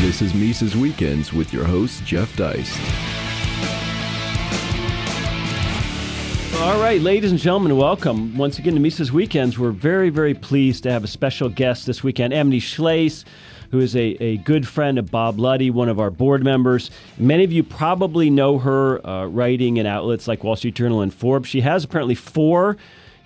This is Mises Weekends with your host, Jeff Deist. All right, ladies and gentlemen, welcome once again to Mises Weekends. We're very, very pleased to have a special guest this weekend, Amity Shlaes, who is a, a good friend of Bob Luddy, one of our board members. Many of you probably know her uh, writing in outlets like Wall Street Journal and Forbes. She has apparently four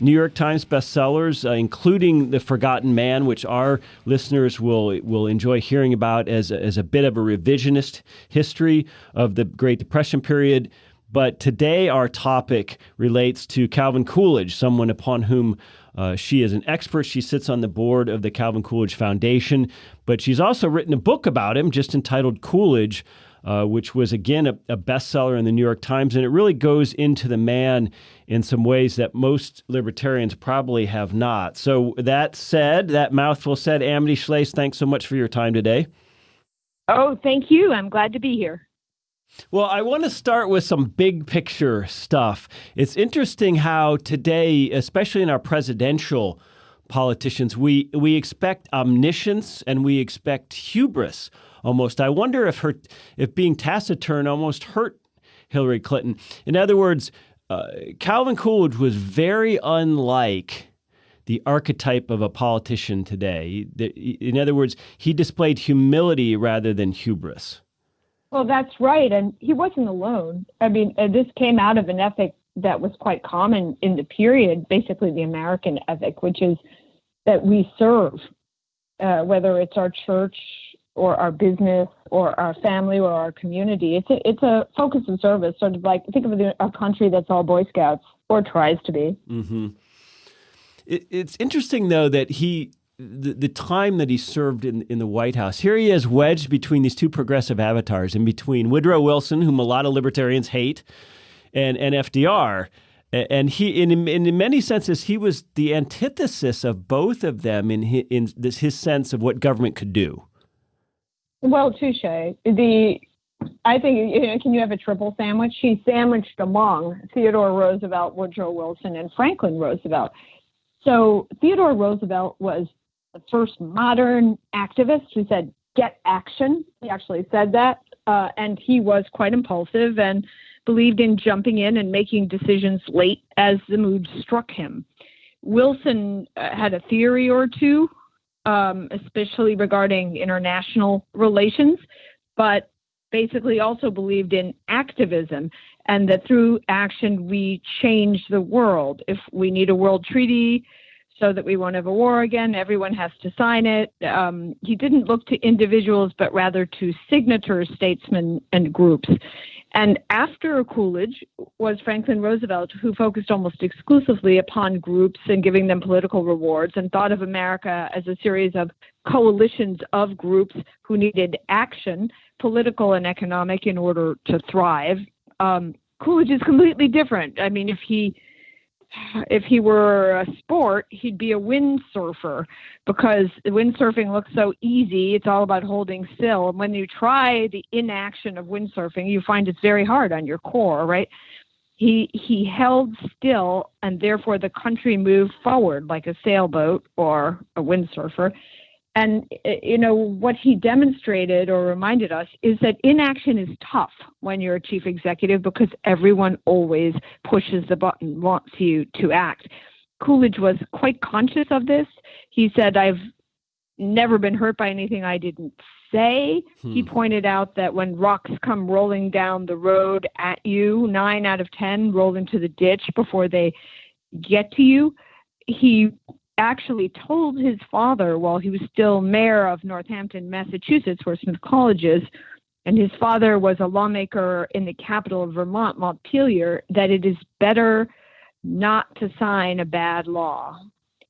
New York Times bestsellers, uh, including The Forgotten Man, which our listeners will will enjoy hearing about as a, as a bit of a revisionist history of the Great Depression period. But today, our topic relates to Calvin Coolidge, someone upon whom uh, she is an expert. She sits on the board of the Calvin Coolidge Foundation, but she's also written a book about him just entitled Coolidge uh, which was again a, a, bestseller in the New York Times, and it really goes into the man in some ways that most libertarians probably have not. So that said, that mouthful said, Amity Shlaes, thanks so much for your time today. Oh, thank you. I'm glad to be here. Well, I want to start with some big picture stuff. It's interesting how today, especially in our presidential politicians, we we expect omniscience and we expect hubris almost. I wonder if her if being taciturn almost hurt Hillary Clinton. In other words, uh, Calvin Coolidge was very unlike the archetype of a politician today. In other words, he displayed humility rather than hubris. Well, that's right. And he wasn't alone. I mean, uh, this came out of an ethic that was quite common in the period, basically the American ethic, which is that we serve, uh, whether it's our church or our business or our family or our community. It's a, it's a focus of service, sort of like think of a country that's all Boy Scouts or tries to be. Mm-hmm. It, it's interesting though that he the, the time that he served in, in the White House, here he is wedged between these two progressive avatars, in between Woodrow Wilson, whom a lot of libertarians hate, and, and FDR. And he, in, in many senses, he was the antithesis of both of them in his, in this, his sense of what government could do. Well, touche. The I think you know, can you have a triple sandwich? He's sandwiched among Theodore Roosevelt, Woodrow Wilson, and Franklin Roosevelt. So Theodore Roosevelt was the first modern activist who said, "Get action." He actually said that, uh, and he was quite impulsive and believed in jumping in and making decisions late as the mood struck him. Wilson uh, had a theory or two um, especially regarding international relations, but basically also believed in activism and that through action we change the world. If we need a world treaty so that we won't have a war again, everyone has to sign it. Um, he didn't look to individuals, but rather to signatures, statesmen, and groups. And after Coolidge was Franklin Roosevelt, who focused almost exclusively upon groups and giving them political rewards and thought of America as a series of coalitions of groups who needed action, political and economic, in order to thrive. Um, Coolidge is completely different. I mean, if he if he were a sport, he'd be a windsurfer because windsurfing looks so easy. It's all about holding still. And when you try the inaction of windsurfing, you find it's very hard on your core, right? He he held still, and therefore the country moved forward like a sailboat or a windsurfer. And eh, you know what he demonstrated or reminded us is that inaction is tough when you're a chief executive because everyone always pushes the button, wants you to act. Coolidge was quite conscious of this. He said, "I've never been hurt by anything I didn't say." Hmm. He pointed out that when rocks come rolling down the road at you, nine out of ten roll into the ditch before they get to you. He actually told his father while he was still mayor of Northampton, Massachusetts, where Smith College is, and his father was a lawmaker in the capital of Vermont, Montpelier, that it is better not to sign a bad law.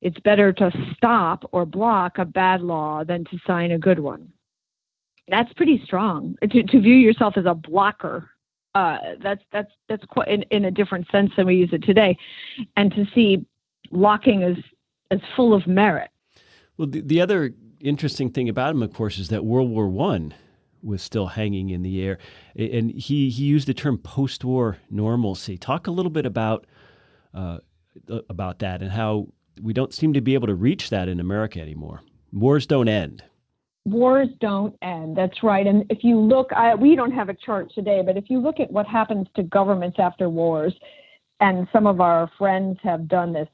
It's better to stop or block a bad law than to sign a good one. That's pretty strong. To, to view yourself as a blocker, uh, that's that's that's quite in, in a different sense than we use it today, and to see blocking as as full of merit. Well, the, the other interesting thing about him, of course, is that World War One was still hanging in the air, and he he used the term post-war normalcy. Talk a little bit about uh, about that and how we don't seem to be able to reach that in America anymore. Wars don't end. wars don't end. That's right. And if you look, I, we don't have a chart today, but if you look at what happens to governments after wars, and some of our friends have done this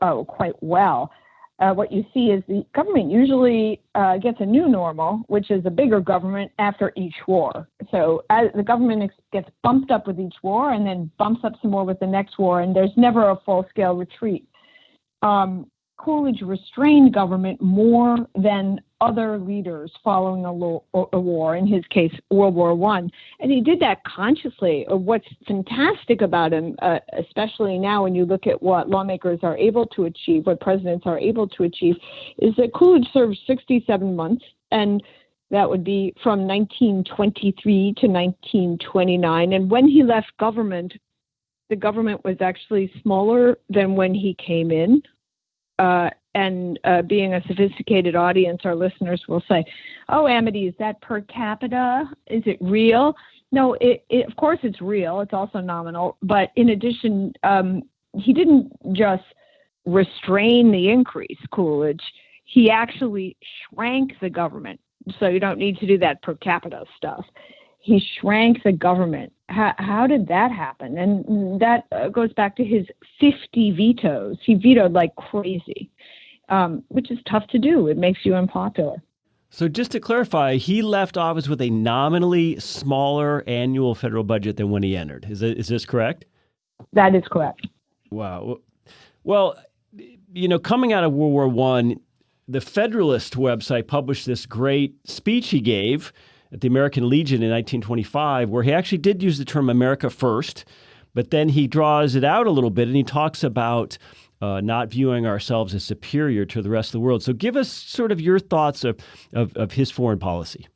oh, quite well. Uh, what you see is the government usually uh, gets a new normal, which is a bigger government after each war. So as the government ex- gets bumped up with each war and then bumps up some more with the next war, and there's never a full scale retreat. Um, Coolidge restrained government more than other leaders following a, lo- a, war, in his case, World War One, and he did that consciously. Uh, what's fantastic about him, uh, especially now when you look at what lawmakers are able to achieve, what presidents are able to achieve, is that Coolidge served 67 months, and that would be from 1923 to 1929. And when he left government, the government was actually smaller than when he came in. Uh, and uh, being a sophisticated audience, our listeners will say, "Oh, Amity, is that per capita? Is it real?" No, it, it, of course it's real. It's also nominal, but in addition, um, he didn't just restrain the increase, Coolidge. He actually shrank the government, so you don't need to do that per capita stuff. He shrank the government. How, how did that happen? And that uh, goes back to his 50 vetoes. He vetoed like crazy um, which is tough to do. It makes you unpopular. So, just to clarify, he left office with a nominally smaller annual federal budget than when he entered. Is, it, is this correct? That is correct. Wow. Well, you know, coming out of World War One, the Federalist website published this great speech he gave at the American Legion in 1925, where he actually did use the term America first, but then he draws it out a little bit and he talks about uh, not viewing ourselves as superior to the rest of the world. So, give us sort of your thoughts of, of, of his foreign policy.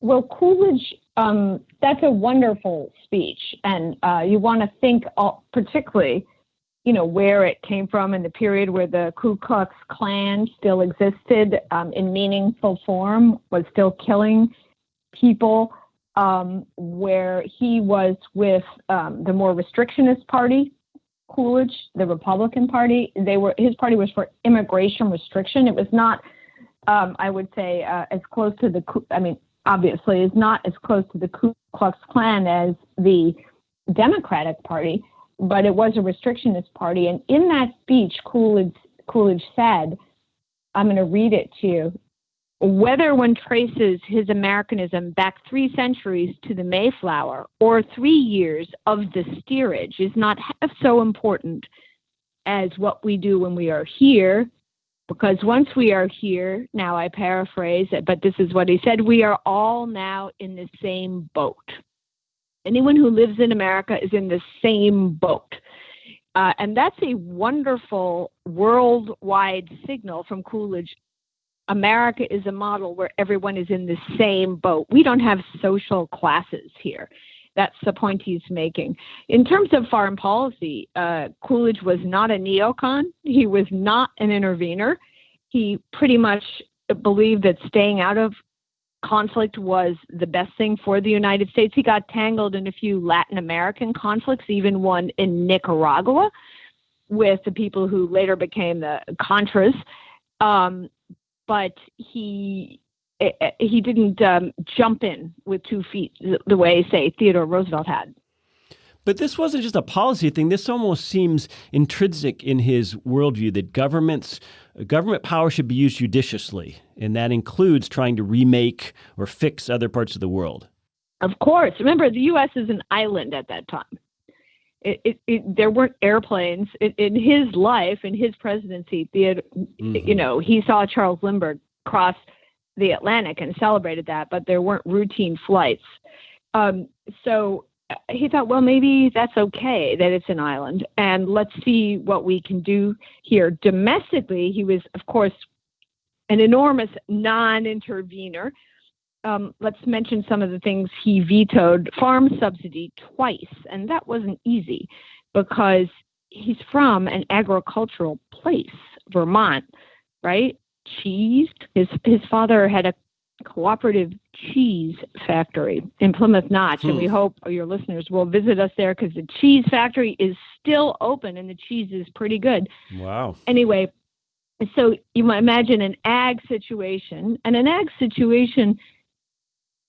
Well, Coolidge, um, that's a wonderful speech. And uh, you want to think all, particularly, you know, where it came from in the period where the Ku Klux Klan still existed um, in meaningful form, was still killing people, um, where he was with um, the more restrictionist party Coolidge, the Republican Party, they were his party was for immigration restriction. It was not, um, I would say, uh, as close to the. I mean, obviously, is not as close to the Ku Klux Klan as the Democratic Party, but it was a restrictionist party. And in that speech, Coolidge Coolidge said, "I'm going to read it to you." Whether one traces his Americanism back three centuries to the Mayflower or three years of the steerage is not half so important as what we do when we are here, because once we are here, now I paraphrase it, but this is what he said we are all now in the same boat. Anyone who lives in America is in the same boat. Uh, and that's a wonderful worldwide signal from Coolidge America is a model where everyone is in the same boat. We don't have social classes here. That's the point he's making. In terms of foreign policy, uh, Coolidge was not a neocon. He was not an intervener. He pretty much believed that staying out of conflict was the best thing for the United States. He got tangled in a few Latin American conflicts, even one in Nicaragua with the people who later became the Contras. Um, but he eh, eh, he didn't um, jump in with two feet the way, say, Theodore Roosevelt had. But this wasn't just a policy thing. This almost seems intrinsic in his worldview that governments government power should be used judiciously, and that includes trying to remake or fix other parts of the world. Of course. Remember, the U.S. is an island at that time. It, it, it, there weren't airplanes in, in, his life, in his presidency. The, mm-hmm. You know, he saw Charles Lindbergh cross the Atlantic and celebrated that, but there weren't routine flights. Um, so he thought, well, maybe that's okay that it's an island, and let's see what we can do here. Domestically, he was, of course, an enormous non-intervener um, let's mention some of the things he vetoed farm subsidy twice, and that wasn't easy because he's from an agricultural place, Vermont, right? Cheese. His his father had a cooperative cheese factory in Plymouth Notch, hmm. and we hmm. hope your listeners will visit us there because the cheese factory is still open and the cheese is pretty good. Wow. Anyway, so you might imagine an ag situation, and an ag situation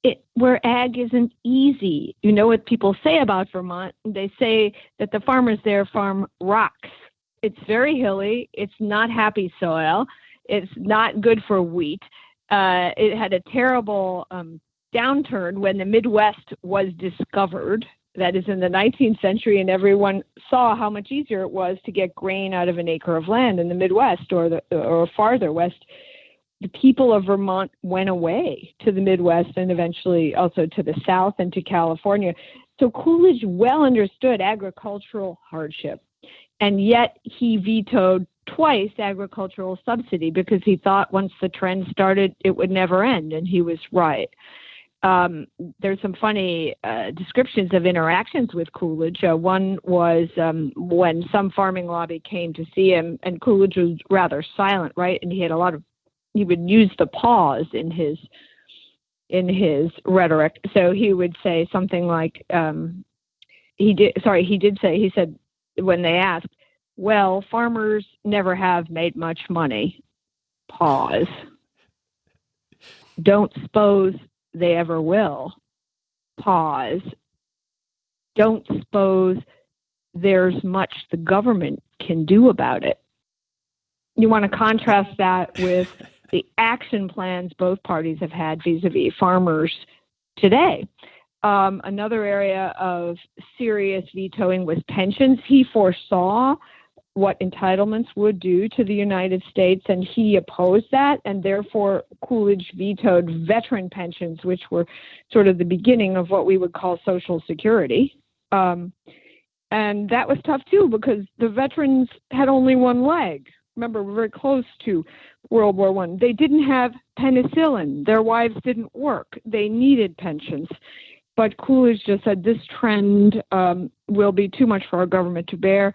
it, where ag isn't easy. You know what people say about Vermont? They say that the farmers there farm rocks. It's very hilly. It's not happy soil. It's not good for wheat. Uh, it had a terrible um, downturn when the Midwest was discovered. That is in the 19th century, and everyone saw how much easier it was to get grain out of an acre of land in the Midwest or the or farther west the people of Vermont went away to the Midwest and eventually also to the South and to California. So Coolidge well understood agricultural hardship, and yet he vetoed twice agricultural subsidy because he thought once the trend started, it would never end, and he was right. Um, there's some funny uh, descriptions of interactions with Coolidge. Uh, one was um, when some farming lobby came to see him, and Coolidge was rather silent, right? And he had a lot of he would use the pause in his in his rhetoric. So he would say something like, um, he did. Sorry, he did say. He said when they asked, "Well, farmers never have made much money." Pause. Don't suppose they ever will. Pause. Don't suppose there's much the government can do about it. You want to contrast that with the action plans both parties have had vis-a-vis farmers today. Um, another area of serious vetoing was pensions. He foresaw what entitlements would do to the United States, and he opposed that, and therefore Coolidge vetoed veteran pensions, which were sort of the beginning of what we would call Social Security. Um, and that was tough too because the veterans had only one leg. Remember, we're very close to World War One. They didn't have penicillin. Their wives didn't work. They needed pensions. But Coolidge just said this trend um, will be too much for our government to bear,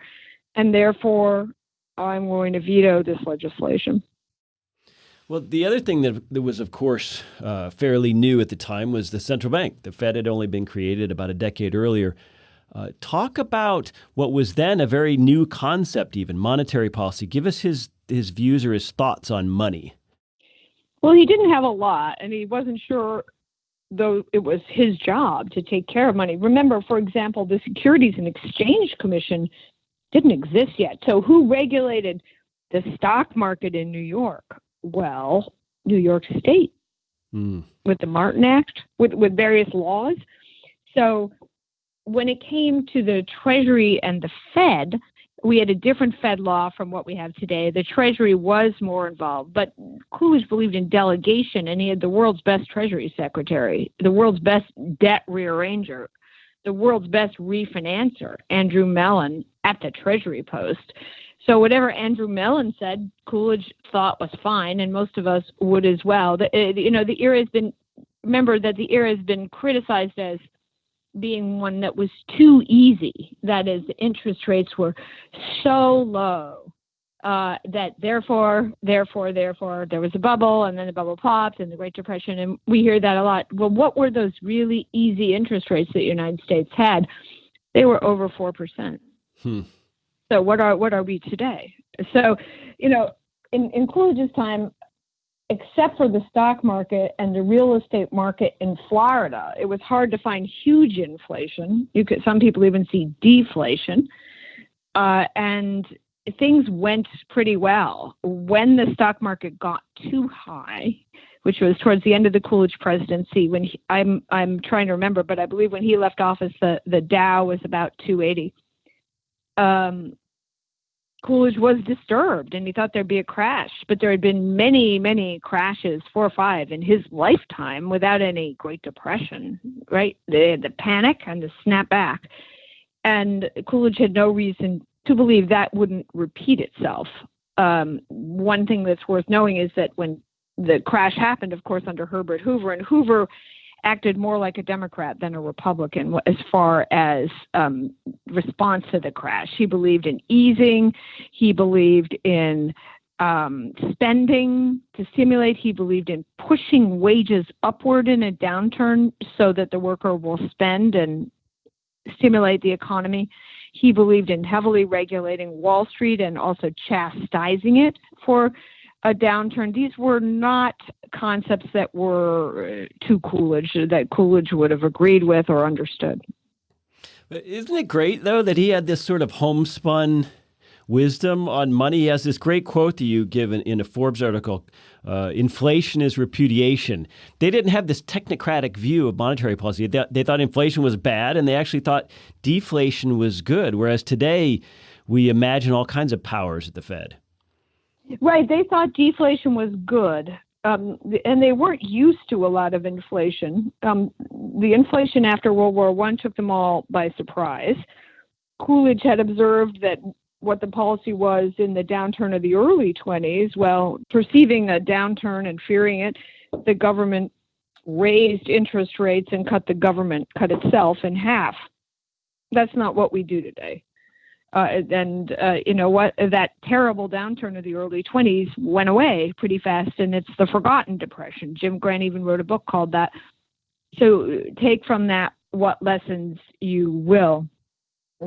and therefore I'm going to veto this legislation. Well, the other thing that, that was, of course, uh, fairly new at the time was the central bank. The Fed had only been created about a decade earlier. Uh, talk about what was then a very new concept, even monetary policy. Give us his his views or his thoughts on money? Well, he didn't have a lot, and he wasn't sure, though it was his job to take care of money. Remember, for example, the Securities and Exchange Commission didn't exist yet. So, who regulated the stock market in New York? Well, New York State mm. with the Martin Act, with, with various laws. So, when it came to the Treasury and the Fed, we had a different Fed law from what we have today. The Treasury was more involved, but Coolidge believed in delegation, and he had the world's best Treasury secretary, the world's best debt rearranger, the world's best refinancer, Andrew Mellon, at the Treasury post. So whatever Andrew Mellon said, Coolidge thought was fine, and most of us would as well. The, eh, you know, the era has been remember that the era has been criticized as being one that was too easy. That is, interest rates were so low uh, that therefore, therefore, therefore, there was a bubble, and then the bubble popped, and the Great Depression, and we hear that a lot. Well, what were those really easy interest rates that the United States had? They were over four percent. Hmm. So what are what are we today? So, you know, in, in Coolidge's time, except for the stock market and the real estate market in Florida, it was hard to find huge inflation. You could some people even see deflation, uh, and things went pretty well. When the stock market got too high, which was towards the end of the Coolidge presidency, when he, I'm I'm trying to remember, but I believe when he left office, the the Dow was about 280. Um, Coolidge was disturbed and he thought there'd be a crash, but there had been many, many crashes, four or five, in his lifetime without any Great Depression, right? The, the panic and the snapback. And Coolidge had no reason to believe that wouldn't repeat itself. Um, one thing that's worth knowing is that when the crash happened, of course, under Herbert Hoover, and Hoover acted more like a Democrat than a Republican as far as um, response to the crash. He believed in easing, he believed in um, spending to stimulate, he believed in pushing wages upward in a downturn so that the worker will spend and stimulate the economy. He believed in heavily regulating Wall Street and also chastising it for a downturn. These were not concepts that were uh, to Coolidge that Coolidge would have agreed with or understood. But Isn't it great though that he had this sort of homespun wisdom on money? He has this great quote that you give in, in a Forbes article uh, inflation is repudiation. They didn't have this technocratic view of monetary policy. They, they thought inflation was bad, and they actually thought deflation was good. Whereas today, we imagine all kinds of powers at the Fed. Right. They thought deflation was good. Um, and they weren't used to a lot of inflation. Um, the inflation after World War One took them all by surprise. Coolidge had observed that what the policy was in the downturn of the early 20s. Well, perceiving a downturn and fearing it, the government raised interest rates and cut the government, cut itself in half. That's not what we do today. Uh, and uh, you know what? That terrible downturn of the early 20s went away pretty fast, and it's the forgotten depression. Jim Grant even wrote a book called that. So take from that what lessons you will.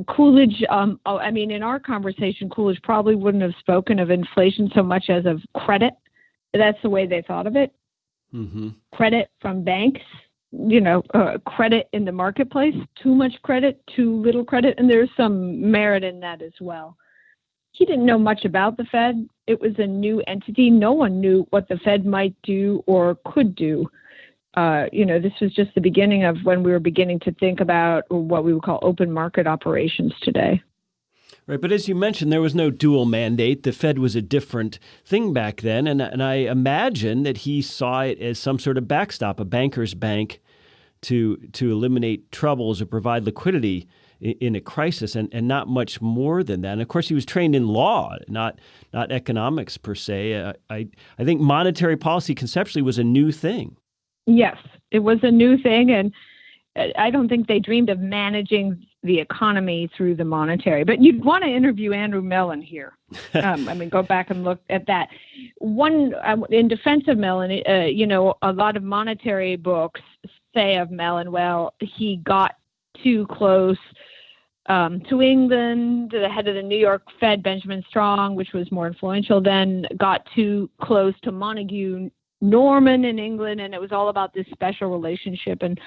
Coolidge, um, oh, I mean, in our conversation, Coolidge probably wouldn't have spoken of inflation so much as of credit. That's the way they thought of it. Mm-hmm. Credit from banks, you know, uh, credit in the marketplace, too much credit, too little credit, and there's some merit in that as well. He didn't know much about the Fed. It was a new entity. No one knew what the Fed might do or could do uh, you know, this was just the beginning of when we were beginning to think about what we would call open market operations today. Right, but as you mentioned, there was no dual mandate. The Fed was a different thing back then, and and I imagine that he saw it as some sort of backstop, a banker's bank, to to eliminate troubles or provide liquidity in, in a crisis, and, and not much more than that. And of course, he was trained in law, not not economics per se. Uh, I I think monetary policy conceptually was a new thing. Yes, it was a new thing, and I don't think they dreamed of managing the economy through the monetary. But you'd want to interview Andrew Mellon here. Um, I mean, go back and look at that. One uh, in defense of Mellon, uh, you know, a lot of monetary books say of Mellon, well, he got too close. Um, to England, the head of the New York Fed, Benjamin Strong, which was more influential then, got too close to Montague Norman in England, and it was all about this special relationship. And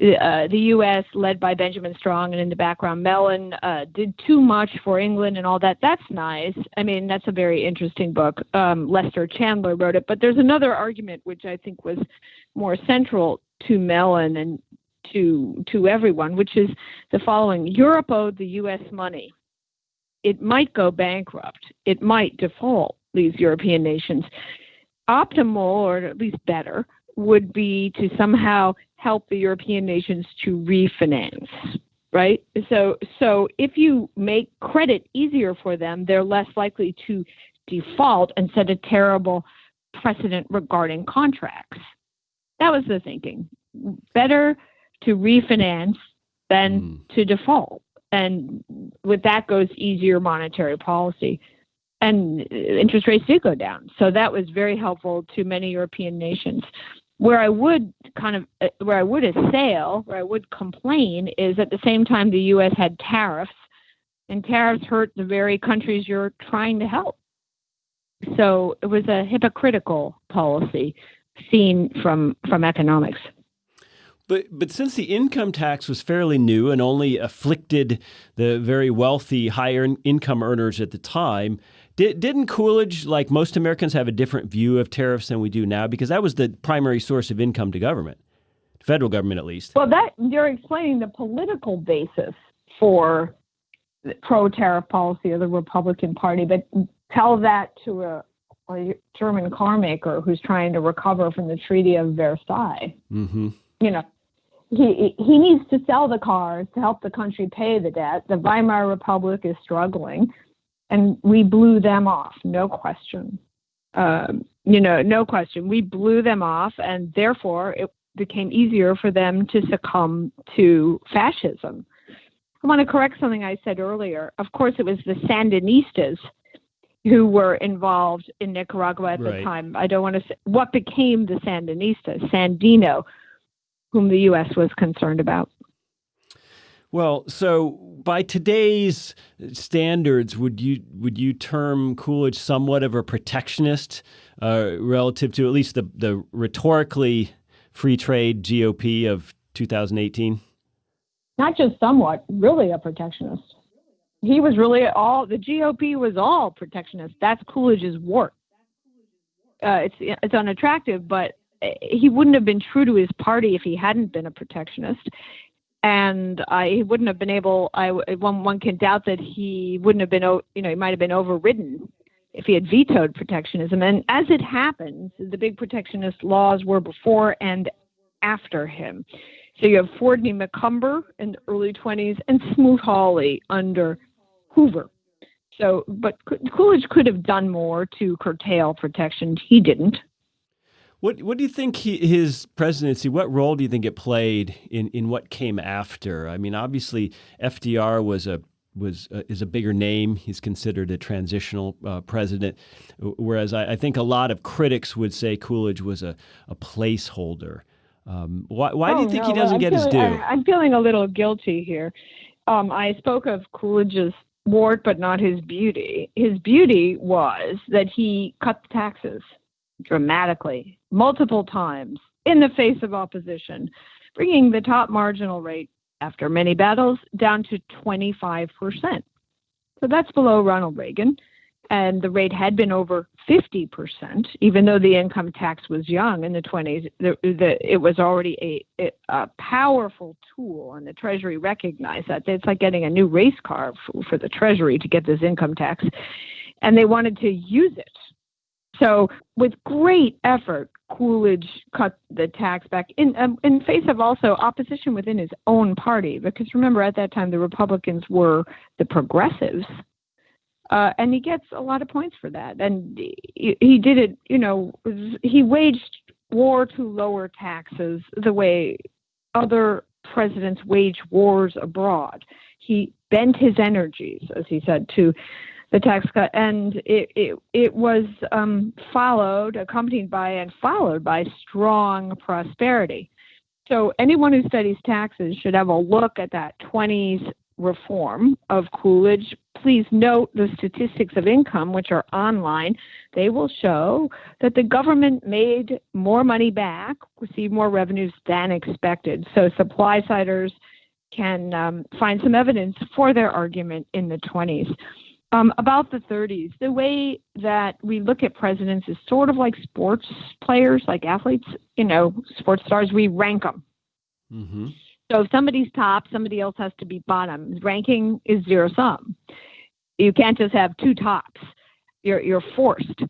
uh, the U.S., led by Benjamin Strong, and in the background, Mellon, uh, did too much for England and all that. That's nice. I mean, that's a very interesting book. Um, Lester Chandler wrote it. But there's another argument which I think was more central to Mellon and to to everyone, which is the following: Europe owed the U.S. money. It might go bankrupt. It might default. These European nations optimal, or at least better, would be to somehow help the European nations to refinance, right? So, so if you make credit easier for them, they're less likely to default and set a terrible precedent regarding contracts. That was the thinking. Better to refinance than mm. to default. And with that goes easier monetary policy and interest rates did go down. So that was very helpful to many European nations. Where I would kind of uh, where I would assail, where I would complain, is at the same time the U.S. had tariffs, and tariffs hurt the very countries you're trying to help. So it was a hypocritical policy seen from from economics. But but since the income tax was fairly new and only afflicted the very wealthy, higher income earners at the time, did, didn't Coolidge, like most Americans, have a different view of tariffs than we do now? Because that was the primary source of income to government, federal government at least. Well, that you're explaining the political basis for pro-tariff policy of the Republican Party, but tell that to a, a German car maker who's trying to recover from the Treaty of Versailles. Mm-hmm. You know, he he needs to sell the cars to help the country pay the debt. The Weimar Republic is struggling and we blew them off, no question. Um, you know, no question. We blew them off, and therefore it became easier for them to succumb to fascism. I want to correct something I said earlier. Of course, it was the Sandinistas who were involved in Nicaragua at right. the time. I don't want to say what became the Sandinistas, Sandino, whom the U.S. was concerned about. Well, so by today's standards, would you would you term Coolidge somewhat of a protectionist uh, relative to at least the the rhetorically free trade GOP of 2018? Not just somewhat, really a protectionist. He was really all the GOP was all protectionist. That's Coolidge's work. Uh, it's it's unattractive, but he wouldn't have been true to his party if he hadn't been a protectionist and I wouldn't have been able. I one one can doubt that he wouldn't have been. You know, he might have been overridden if he had vetoed protectionism. And as it happens, the big protectionist laws were before and after him. So you have Fordney-McCumber in the early 20s and Smoot-Hawley under Hoover. So, but Coolidge could have done more to curtail protection. He didn't. What What do you think he, his presidency? What role do you think it played in, in what came after? I mean, obviously FDR was a was uh, is a bigger name. He's considered a transitional uh, president, whereas I, I, think a lot of critics would say Coolidge was a, a placeholder. Um, why why oh, do you think no, he doesn't I'm get feeling, his due? I, am feeling a little guilty here. Um, I spoke of Coolidge's wart, but not his beauty. His beauty was that he cut the taxes dramatically, multiple times, in the face of opposition, bringing the top marginal rate after many battles down to 25%. So that's below Ronald Reagan. And the rate had been over 50%, even though the income tax was young in the 20s. The, the, it was already a, a powerful tool, and the Treasury recognized that. It's like getting a new race car for, for the Treasury to get this income tax. And they wanted to use it so, with great effort, Coolidge cut the tax back in um, in face of also opposition within his own party. Because remember, at that time, the Republicans were the progressives, uh, and he gets a lot of points for that. And he, he did it. You know, he waged war to lower taxes the way other presidents wage wars abroad. He bent his energies, as he said, to the tax cut, and it it, it was um, followed, accompanied by, and followed by strong prosperity. So anyone who studies taxes should have a look at that 20s reform of Coolidge. Please note the statistics of income, which are online. They will show that the government made more money back, received more revenues than expected. So supply siders can um, find some evidence for their argument in the 20s. Um, about the 30s, the way that we look at presidents is sort of like sports players, like athletes, you know, sports stars, we rank them. Mm-hmm. So if somebody's top, somebody else has to be bottom. Ranking is zero sum. You can't just have two tops. You're, you're forced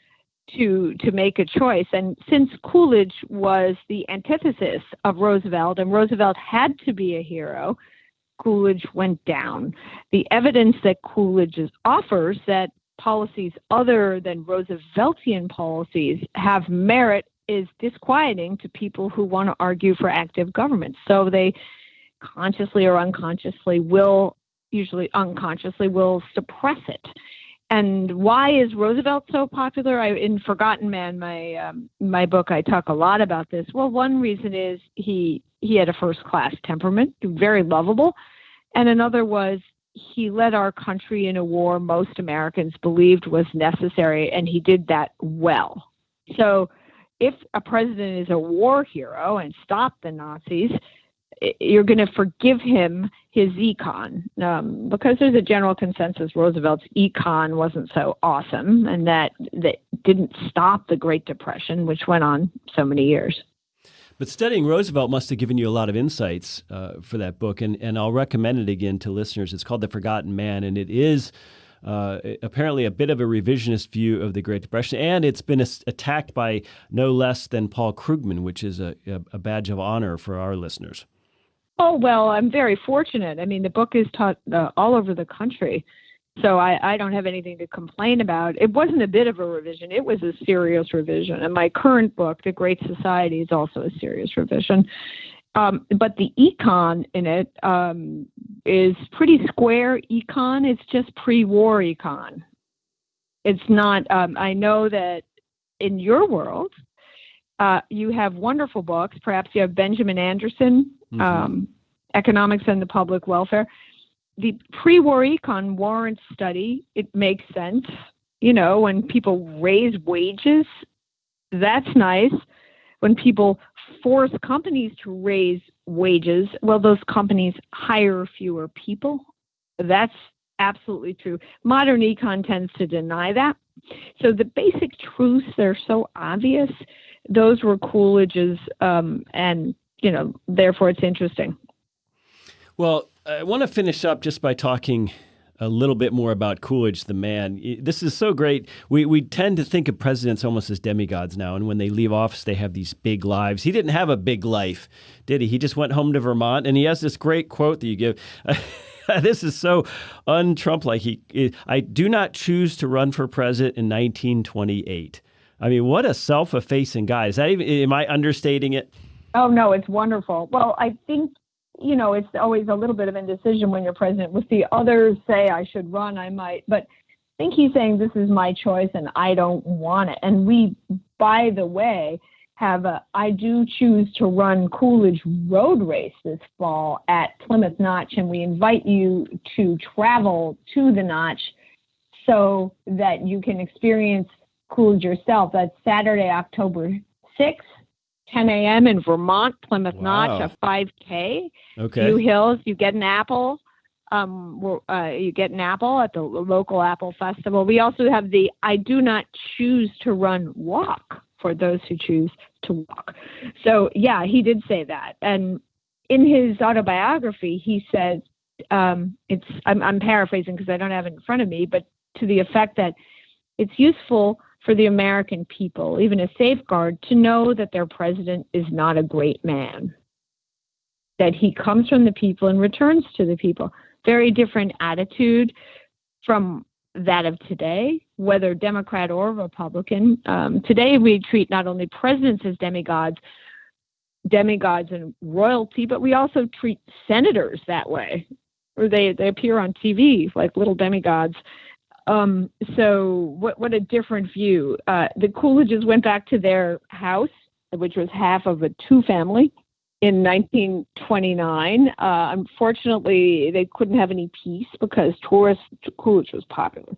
to to make a choice. And since Coolidge was the antithesis of Roosevelt, and Roosevelt had to be a hero, Coolidge went down. The evidence that Coolidge offers that policies other than Rooseveltian policies have merit is disquieting to people who want to argue for active government. So they consciously or unconsciously will, usually unconsciously, will suppress it. And why is Roosevelt so popular? I, in Forgotten Man, my um, my book, I talk a lot about this. Well, one reason is he he had a first class temperament, very lovable, and another was he led our country in a war most Americans believed was necessary, and he did that well. So, if a president is a war hero and stopped the Nazis, you're going to forgive him his econ um, because there's a general consensus Roosevelt's econ wasn't so awesome and that that didn't stop the Great Depression, which went on so many years. But studying Roosevelt must have given you a lot of insights uh, for that book, and, and I'll recommend it again to listeners. It's called The Forgotten Man, and it is uh, apparently a bit of a revisionist view of the Great Depression, and it's been attacked by no less than Paul Krugman, which is a, a badge of honor for our listeners. Oh, well, I'm very fortunate. I mean, the book is taught uh, all over the country. So I, I don't have anything to complain about. It wasn't a bit of a revision, it was a serious revision. And my current book, The Great Society, is also a serious revision. Um, but the econ in it um, is pretty square econ. It's just pre war econ. It's not, um, I know that in your world, uh, you have wonderful books. Perhaps you have Benjamin Anderson, mm-hmm. Um, economics and the public welfare. The pre-war econ warrant study, it makes sense. You know, when people raise wages, that's nice. When people force companies to raise wages, well, those companies hire fewer people. That's absolutely true. Modern econ tends to deny that. So the basic truths, they're so obvious. Those were Coolidge's, um, and you know, therefore it's interesting. Well, I want to finish up just by talking a little bit more about Coolidge, the man. This is so great. We, we tend to think of presidents almost as demigods now, and when they leave office, they have these big lives. He didn't have a big life, did he? He just went home to Vermont, and he has this great quote that you give. this is so un-Trump like. He, I do not choose to run for president in 1928. I mean, what a self-effacing guy. Is that even? Am I understating it? Oh no, it's wonderful. Well, I think you know, it's always a little bit of indecision when you're president. With the others say I should run, I might, but I think he's saying this is my choice and I don't want it. And we, by the way, have a I do choose to run Coolidge Road Race this fall at Plymouth Notch, and we invite you to travel to the Notch so that you can experience Coolidge yourself. That's Saturday, October 6th 10 a.m. in Vermont, Plymouth wow. Notch, a 5K. Okay. Few Hills, you get an apple. Um, uh, you get an apple at the local apple festival. We also have the I do not choose to run walk for those who choose to walk. So yeah, he did say that, and in his autobiography, he says um, it's. I'm, I'm paraphrasing because I don't have it in front of me, but to the effect that it's useful for the American people, even a safeguard, to know that their president is not a great man, that he comes from the people and returns to the people. Very different attitude from that of today, whether Democrat or Republican. Um, today, we treat not only presidents as demigods, demigods and royalty, but we also treat senators that way, or they, they appear on TV like little demigods. Um, so what what a different view. Uh, the Coolidges went back to their house, which was half of a two family, in 1929. Uh, unfortunately, they couldn't have any peace because tourists Coolidge was popular.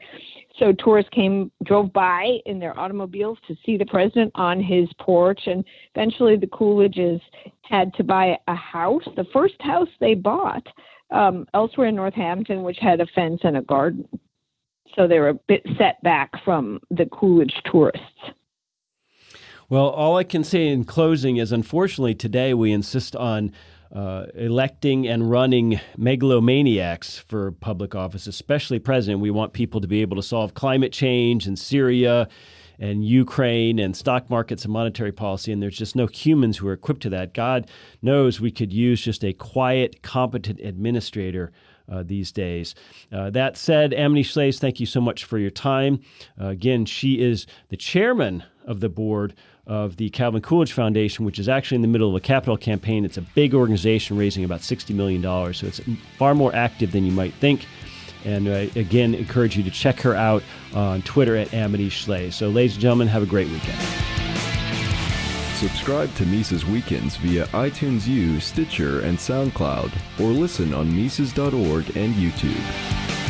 So tourists came, drove by in their automobiles to see the president on his porch, and eventually the Coolidges had to buy a house, the first house they bought um, elsewhere in Northampton, which had a fence and a garden so they're a bit set back from the Coolidge tourists. Well, all I can say in closing is unfortunately today we insist on uh, electing and running megalomaniacs for public office, especially president. We want people to be able to solve climate change and Syria and Ukraine and stock markets and monetary policy, and there's just no humans who are equipped to that. God knows we could use just a quiet, competent administrator uh, these days. Uh, that said, Amity Shlaes, thank you so much for your time. Uh, again, she is the chairman of the board of the Calvin Coolidge Foundation, which is actually in the middle of a capital campaign. It's a big organization raising about $60 million, so it's far more active than you might think. And I uh, again encourage you to check her out on Twitter at Amity Shlaes. So, ladies and gentlemen, have a great weekend. Subscribe to Mises Weekends via iTunes U, Stitcher, and SoundCloud, or listen on Mises.org and YouTube.